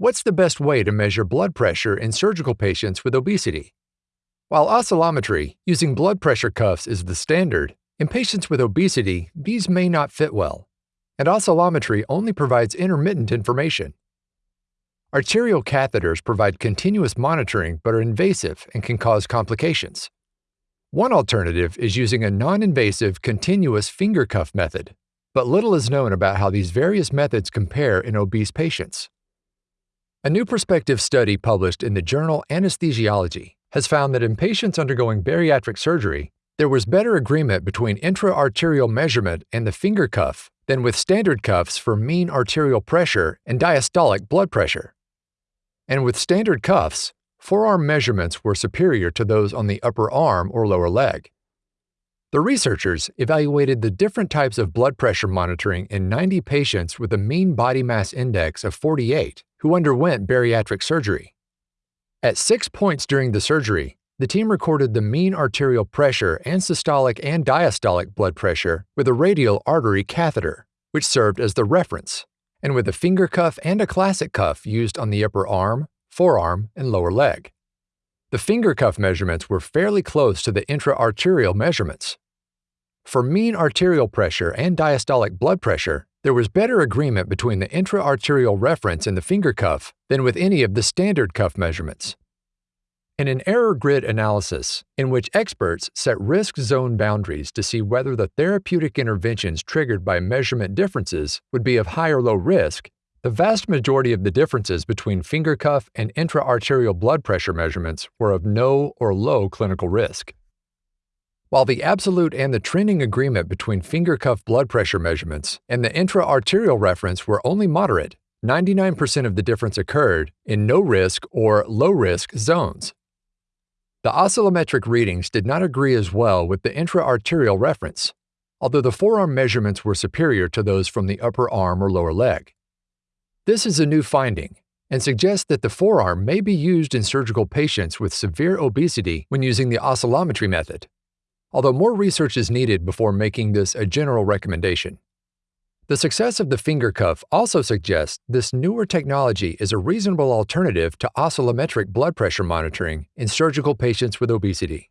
What's the best way to measure blood pressure in surgical patients with obesity? While oscillometry, using blood pressure cuffs, is the standard, in patients with obesity, these may not fit well, and oscillometry only provides intermittent information. Arterial catheters provide continuous monitoring but are invasive and can cause complications. One alternative is using a non invasive continuous finger cuff method, but little is known about how these various methods compare in obese patients. A new prospective study published in the journal Anesthesiology has found that in patients undergoing bariatric surgery, there was better agreement between intra-arterial measurement and the finger cuff than with standard cuffs for mean arterial pressure and diastolic blood pressure. And with standard cuffs, forearm measurements were superior to those on the upper arm or lower leg. The researchers evaluated the different types of blood pressure monitoring in 90 patients with a mean body mass index of 48 who underwent bariatric surgery. At six points during the surgery, the team recorded the mean arterial pressure and systolic and diastolic blood pressure with a radial artery catheter, which served as the reference, and with a finger cuff and a classic cuff used on the upper arm, forearm, and lower leg. The finger cuff measurements were fairly close to the intra-arterial measurements. For mean arterial pressure and diastolic blood pressure, there was better agreement between the intra-arterial reference and the finger cuff than with any of the standard cuff measurements. In an error grid analysis, in which experts set risk zone boundaries to see whether the therapeutic interventions triggered by measurement differences would be of high or low risk, the vast majority of the differences between finger cuff and intra-arterial blood pressure measurements were of no or low clinical risk. While the absolute and the trending agreement between finger cuff blood pressure measurements and the intra-arterial reference were only moderate, 99% of the difference occurred in no risk or low risk zones. The oscillometric readings did not agree as well with the intra-arterial reference, although the forearm measurements were superior to those from the upper arm or lower leg. This is a new finding and suggests that the forearm may be used in surgical patients with severe obesity when using the oscillometry method, although more research is needed before making this a general recommendation. The success of the finger cuff also suggests this newer technology is a reasonable alternative to oscillometric blood pressure monitoring in surgical patients with obesity.